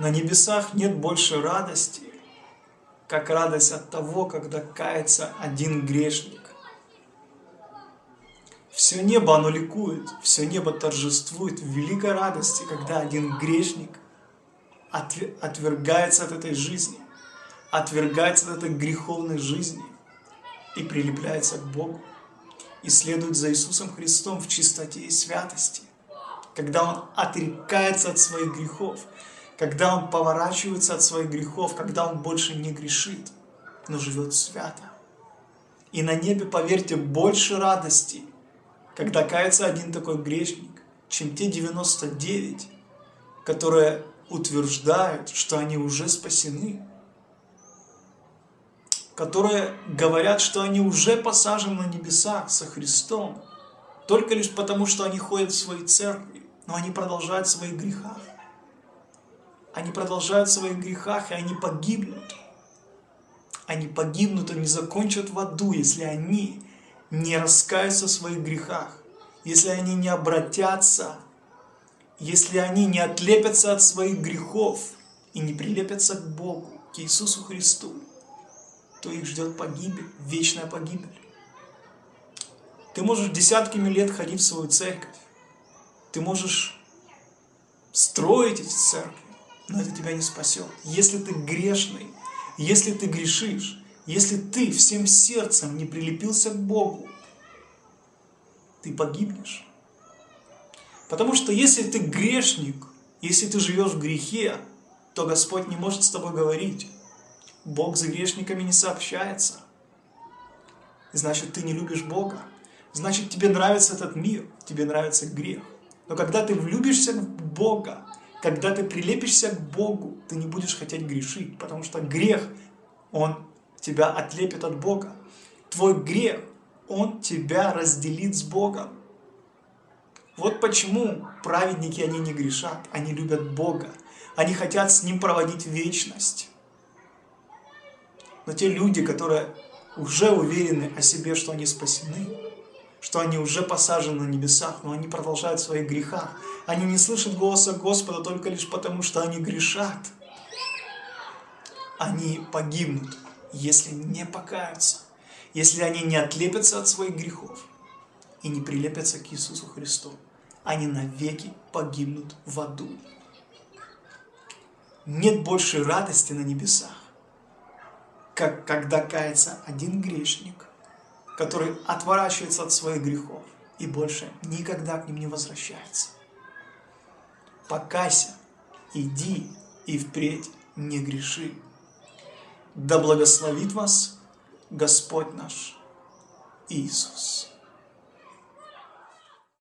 На небесах нет больше радости, как радость от того, когда кается один грешник. Все небо, оно ликует, все небо торжествует в великой радости, когда один грешник отвергается от этой жизни, отвергается от этой греховной жизни и прилепляется к Богу, и следует за Иисусом Христом в чистоте и святости, когда он отрекается от своих грехов, когда он поворачивается от своих грехов, когда он больше не грешит, но живет свято. И на небе, поверьте, больше радости, когда кается один такой грешник, чем те 99, которые утверждают, что они уже спасены, которые говорят, что они уже посажены на небесах со Христом, только лишь потому, что они ходят в свои церкви, но они продолжают в своих грехах. Они продолжают в своих грехах, и они погибнут. Они погибнут, они закончат в аду, если они не раскаются в своих грехах, если они не обратятся, если они не отлепятся от своих грехов и не прилепятся к Богу, к Иисусу Христу, то их ждет погибель, вечная погибель. Ты можешь десятками лет ходить в свою церковь, ты можешь строить эти церкви, но это тебя не спасет. Если ты грешный, если ты грешишь, если ты всем сердцем не прилепился к Богу, ты погибнешь. Потому что если ты грешник, если ты живешь в грехе, то Господь не может с тобой говорить. Бог с грешниками не сообщается. Значит, ты не любишь Бога. Значит, тебе нравится этот мир, тебе нравится грех. Но когда ты влюбишься в Бога, когда ты прилепишься к Богу, ты не будешь хотеть грешить, потому что грех, он тебя отлепит от Бога. Твой грех, он тебя разделит с Богом. Вот почему праведники, они не грешат, они любят Бога. Они хотят с Ним проводить вечность. Но те люди, которые уже уверены о себе, что они спасены, что они уже посажены на небесах, но они продолжают в своих грехах. Они не слышат голоса Господа только лишь потому, что они грешат. Они погибнут, если не покаются, если они не отлепятся от своих грехов и не прилепятся к Иисусу Христу. Они навеки погибнут в аду. Нет больше радости на небесах, как когда кается один грешник, который отворачивается от своих грехов и больше никогда к ним не возвращается. Покайся, иди и впредь не греши. Да благословит вас Господь наш Иисус.